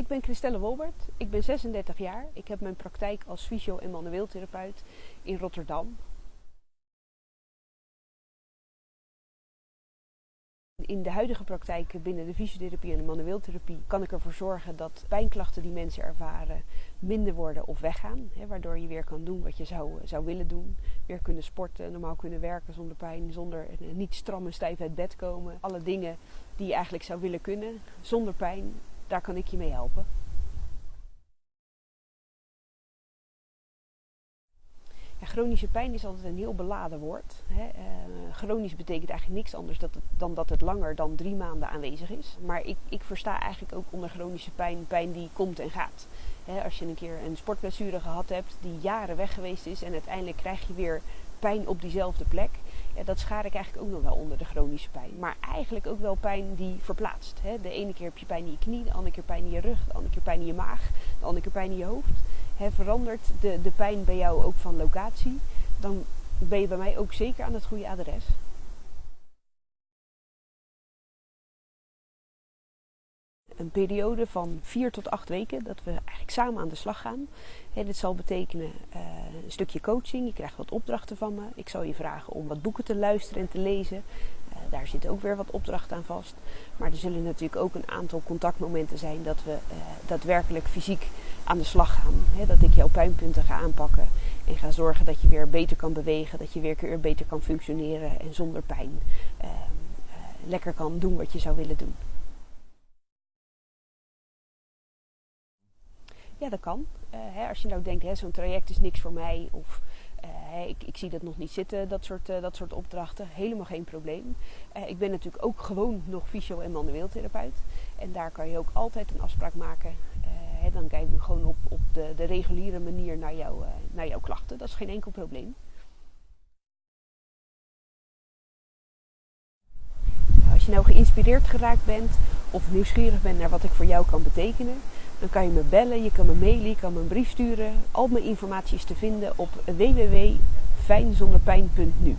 Ik ben Christelle Wolbert, ik ben 36 jaar. Ik heb mijn praktijk als fysio- en manueeltherapeut in Rotterdam. In de huidige praktijk binnen de fysiotherapie en de manueeltherapie kan ik ervoor zorgen dat pijnklachten die mensen ervaren minder worden of weggaan. Hè, waardoor je weer kan doen wat je zou, zou willen doen. Weer kunnen sporten, normaal kunnen werken zonder pijn, zonder niet stram en stijf uit bed komen. Alle dingen die je eigenlijk zou willen kunnen zonder pijn, daar kan ik je mee helpen. Ja, chronische pijn is altijd een heel beladen woord. Hè. Uh, chronisch betekent eigenlijk niks anders dan dat het langer dan drie maanden aanwezig is. Maar ik, ik versta eigenlijk ook onder chronische pijn pijn die komt en gaat. Hè, als je een keer een sportblessure gehad hebt die jaren weg geweest is en uiteindelijk krijg je weer pijn op diezelfde plek. Dat schaar ik eigenlijk ook nog wel onder de chronische pijn. Maar eigenlijk ook wel pijn die verplaatst. Hè. De ene keer heb je pijn in je knie, de andere keer pijn in je rug, de andere keer pijn in je maag, de andere keer pijn in je hoofd. Hè, verandert de, de pijn bij jou ook van locatie, dan ben je bij mij ook zeker aan het goede adres. Een periode van vier tot acht weken dat we eigenlijk samen aan de slag gaan. dit zal betekenen uh, een stukje coaching. Je krijgt wat opdrachten van me. Ik zal je vragen om wat boeken te luisteren en te lezen. Uh, daar zitten ook weer wat opdrachten aan vast. Maar er zullen natuurlijk ook een aantal contactmomenten zijn dat we uh, daadwerkelijk fysiek aan de slag gaan. Dat ik jouw pijnpunten ga aanpakken en ga zorgen dat je weer beter kan bewegen, dat je weer beter kan functioneren en zonder pijn lekker kan doen wat je zou willen doen. Ja, dat kan. Uh, hè, als je nou denkt, zo'n traject is niks voor mij of uh, ik, ik, zie dat nog niet zitten, dat soort, uh, dat soort opdrachten. Helemaal geen probleem. ik ben natuurlijk ook gewoon nog fysio- en manueeltherapeut. En daar kan je ook altijd een afspraak maken. Hè, dan kijken we gewoon op, op de, de reguliere manier naar, jou, naar jouw klachten. Dat is geen enkel probleem. Als je nou geïnspireerd geraakt bent of nieuwsgierig bent naar wat ik voor jou kan betekenen, dan kan je me bellen, je kan me mailen, je kan me een brief sturen. Al mijn informatie is te vinden op www.fijnzonderpijn.nu.